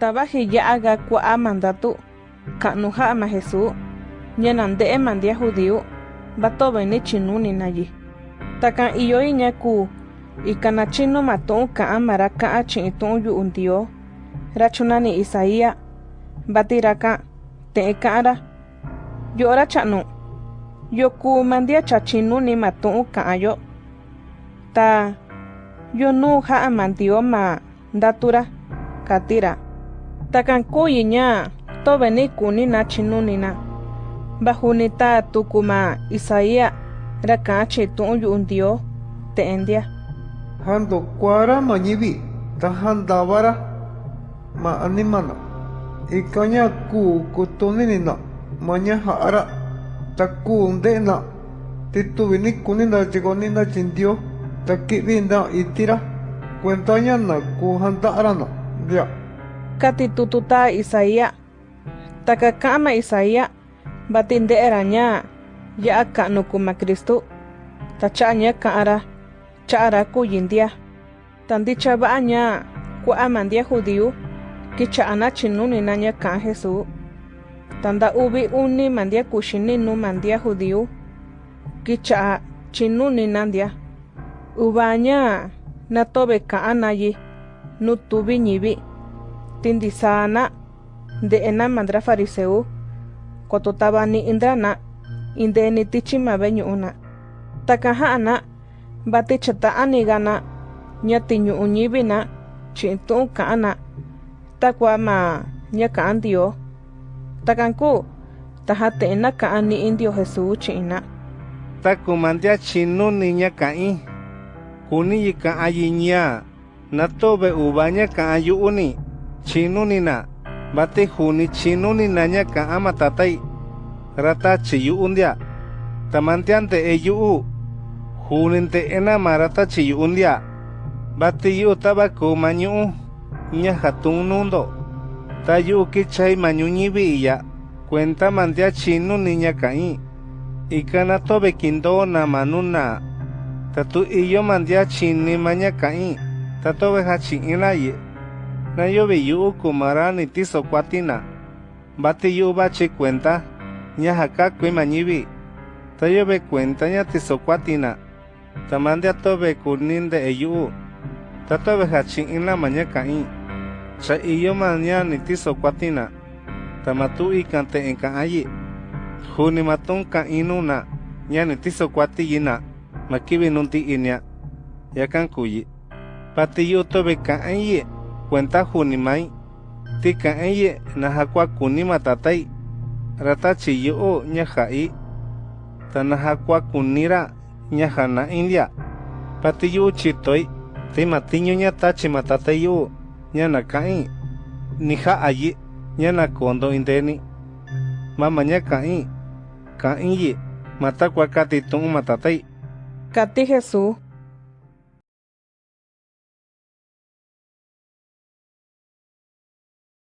tabaji yaga kua'a mandatu. Ka'nuja'a majesú ñanande'e mandia judíu batoba ini chinuni nayi. Taka iyoi ñaku ikanachino matu'un ka'a mara ka'a chi'itu'un yu'un dio rachunani isaía. Batiraka te'e ka'ra yo'ra cha'nu. Yoku mandia chachinuni matu'un ka'ayo ta yonú ja'a mandio ma ndatura. Katira. Kati ra takan kuyi ña tove ni kuni na chinuni na bajuni ta tuku ma Isaía ra ka'an chi tu'un yu'u Ndioo te'e ndia Hando kuara ma ñivi ta handavara ma animana. Ikaña ku kutuninina maña ha'ara ta ku nde'na tituvini kunina chigonina chindio ta ki'vinda itira. Kuentaña na ku handa'arana ndia kati tututa Isaía taka ka'an ma Isaía vati nde'era ña ya'a ka'nu ku ma Kristu. Ta cha'a ña ka'an ra cha'a ra kuyi ndia ta ndicha va'a ña kua'a ma ndia judíu kicha'a na chinuni na ña ka'an Jesús ta nda uvi uni ma ndia kuxininu ma ndia judíu kicha'a chinuni na ndia uva ña na tove ka'an nayi nu tuvi ñivi tindisaa na nde'e na ma ndra fariseu koto tava ni'i ndra na inde'eni tichi ma ve'e ñu'u na takan ja'a na vati chata'aniga na ña tiñu'u ñivi na chi'in tu'un ka'an na takua ma ña ka'an Ndioo takan kuu ta jate'e na ka'an ni'i ndio Jesús chi'in na taku ma ndia chinuni ña ka'in kuni yi ka'an yi ña na tove uva ña ka'an yu'uni chino nina bate juni chino ninaña ka ama tatay rata chiyu undia. Tamantiante eyu juninte enama rata chiyu undia. Bate yu tabaku mañu ña jatun nundo. Tayu kichay mañu ñibi iya cuenta mandia chino niña kai ikana tobe kindo na manuna tatu iyo mandia chini maña kai tatobe hachi inaye na yo be yu kumara ni tiso kwatina. Bati yu bachi cuenta, ña jaka kui mañibi. Cuenta tiso kwatina. Ta tobe kunin de eyu. Ta tobe hachin in la mañaka in. Cha iyo maña ni tiso kwatina. Ta ikan te ayi. Juni matun ka inuna. Ña ni tiso kwati yina. Makibi nunti inya. Kuyi. Pati yu tobe ka ayi. Kuenta juni mai ti ka'an yi na jakua kuni ma tatai rata chi yu'u ña ja'i ta na jakua kunira ña jana'in ndia pati yu'u chitoi ti ma tiñu ña tachi ma tatai yu'u ña na ka'in ni ja'a yi ña na kondo indeni mama ka'in ka'in yi ma takua kati tu'un ma tatai. Kati Jesús